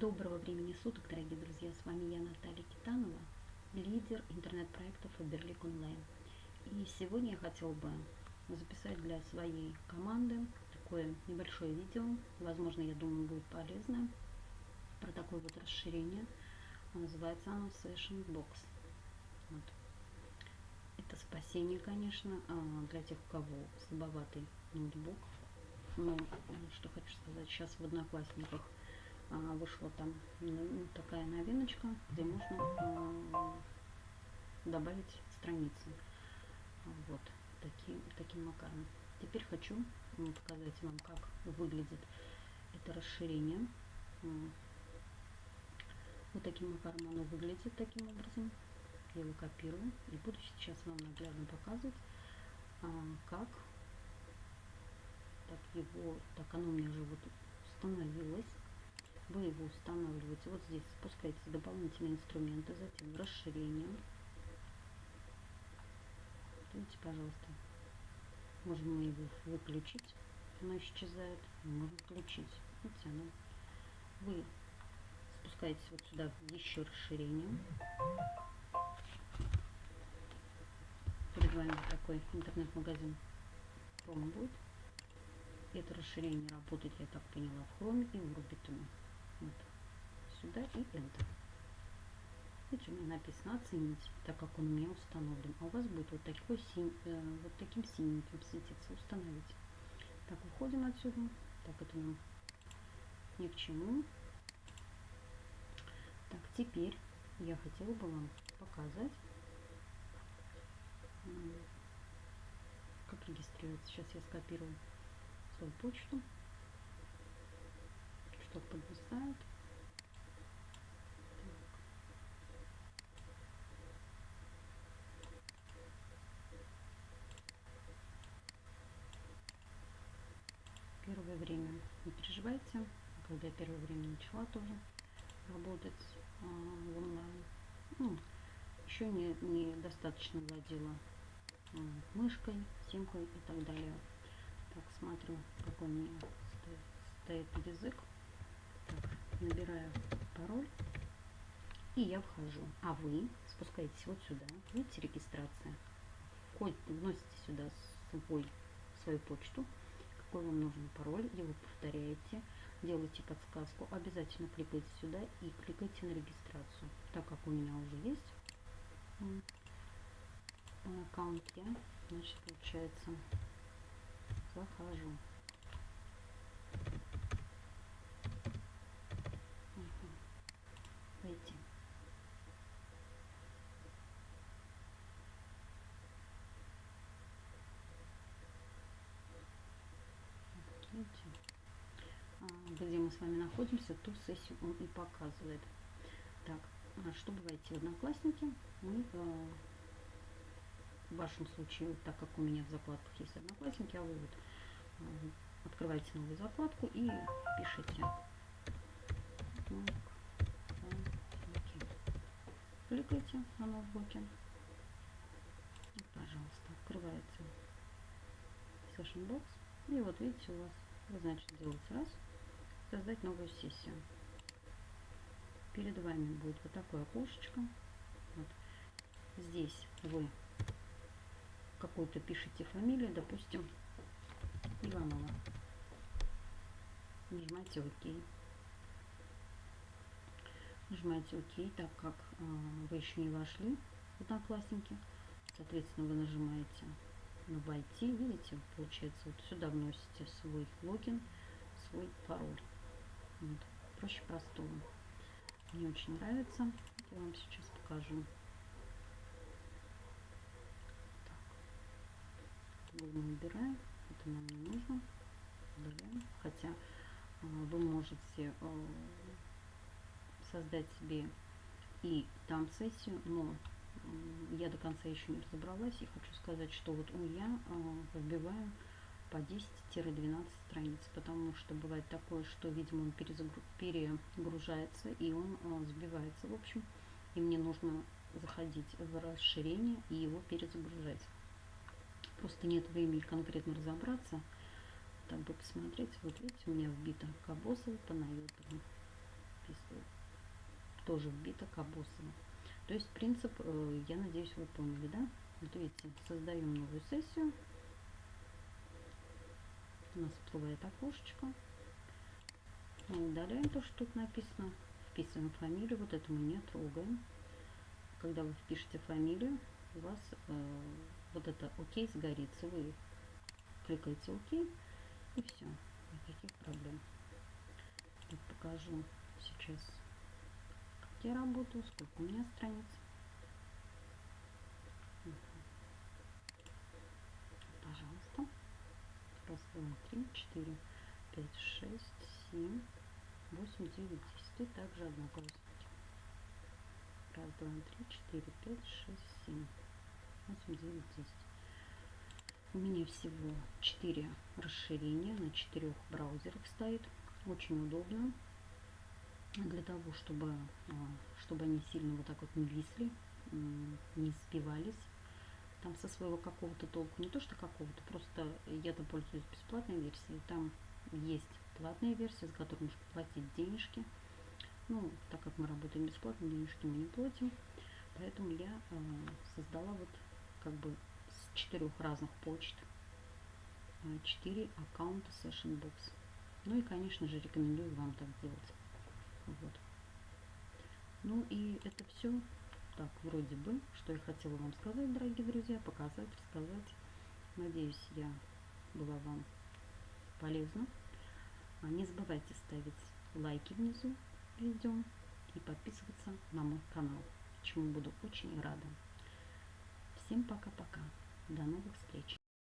Доброго времени суток, дорогие друзья! С вами я, Наталья Китанова, лидер интернет-проектов Фаберлик Онлайн. И сегодня я хотела бы записать для своей команды такое небольшое видео. Возможно, я думаю, будет полезно. Про такое вот расширение. Называется оно Session Box. Вот. Это спасение, конечно, а, для тех, у кого слабоватый ноутбук. Но, что хочу сказать, сейчас в Одноклассниках вышла там ну, такая новиночка, где можно а, добавить страницы. Вот таким, таким макаром. Теперь хочу показать вам, как выглядит это расширение. Вот таким макаром оно выглядит таким образом. Я его копирую и буду сейчас вам наглядно показывать, как так его, так оно у меня уже вот установилось вы его устанавливаете вот здесь, спускаете дополнительные инструменты, затем расширение. Видите, пожалуйста, можно его выключить, оно исчезает, можно включить. Видите, оно, вы спускаетесь вот сюда еще расширение. Перед вами такой интернет-магазин Chrome будет. Это расширение работает, я так поняла, в Chrome и в Rubitume. Сюда и Enter. Видите, у меня написано оценить, так как он у меня установлен. А у вас будет вот, такой синь, э, вот таким синеньким светиться. Установить. Так, уходим отсюда. Так, это нам ни к чему. Так, теперь я хотела бы вам показать, как регистрироваться. Сейчас я скопирую свою почту что подвисает. Первое время не переживайте, когда я первое время начала тоже работать а, в онлайн. Ну, еще не, не достаточно владела а, мышкой, симкой и так далее. Так, смотрю, какой у меня стоит, стоит язык набираю пароль и я вхожу. А вы спускаетесь вот сюда, видите, регистрация. Вносите сюда свой, свою почту, какой вам нужен пароль, его повторяете, делаете подсказку, обязательно кликайте сюда и кликайте на регистрацию. Так как у меня уже есть аккаунт, я, значит, получается, захожу. войти. Видите, где мы с вами находимся, ту сессию он и показывает. Так, а чтобы войти в Одноклассники, мы а, в вашем случае, так как у меня в закладках есть Одноклассники, а вы вот открываете новую закладку и пишите кликайте на ноутбуке. Пожалуйста, открывается Session Box. И вот видите, у вас вы, значит, делаете раз, создать новую сессию. Перед вами будет вот такое окошечко. Вот. Здесь вы какую-то пишите фамилию, допустим, Иванова. Нажимаете ОК нажимаете ОК, так как э, вы еще не вошли в Одноклассники. Соответственно, вы нажимаете на «Войти». Видите, получается, вот сюда вносите свой логин, свой пароль. Вот. Проще простого. Мне очень нравится. Я вам сейчас покажу. Набираем. Это нам не нужно. Удаляем. Хотя э, вы можете э, создать себе и там сессию, но я до конца еще не разобралась и хочу сказать, что вот у я э, вбиваю по 10-12 страниц, потому что бывает такое, что, видимо, он перегружается и он э, сбивается, в общем, и мне нужно заходить в расширение и его перезагружать. Просто нет времени конкретно разобраться, так бы посмотреть. Вот видите, у меня вбито Наютову. записываю. Тоже вбито Кабосово. То есть принцип, э, я надеюсь, вы поняли, да? Вот видите, создаем новую сессию. У нас всплывает окошечко. Мы удаляем то, что тут написано. Вписываем фамилию. Вот это мы не трогаем. Когда вы впишете фамилию, у вас э, вот это ОК сгорится. Вы кликаете ОК и все. Никаких проблем. Я покажу сейчас, я работаю, сколько у меня страниц. Пожалуйста. Раз, два, три, четыре, пять, шесть, семь, восемь, девять, десять. И также одноклассники. Раз, два, три, четыре, пять, шесть, семь, восемь, девять, десять. У меня всего 4 расширения на четырех браузерах стоит. Очень удобно для того, чтобы, а, чтобы они сильно вот так вот не висли, не сбивались там со своего какого-то толку. Не то, что какого-то, просто я-то пользуюсь бесплатной версией. Там есть платная версия, за которую нужно платить денежки. Ну, так как мы работаем бесплатно, денежки мы не платим. Поэтому я э, создала вот как бы четырех разных почт, э, четыре аккаунта Session Box. Ну и, конечно же, рекомендую вам так делать. Вот. Ну и это все так, вроде бы, что я хотела вам сказать, дорогие друзья, показать, рассказать. Надеюсь, я была вам полезна. А не забывайте ставить лайки внизу видео и подписываться на мой канал, чему буду очень рада. Всем пока-пока. До новых встреч!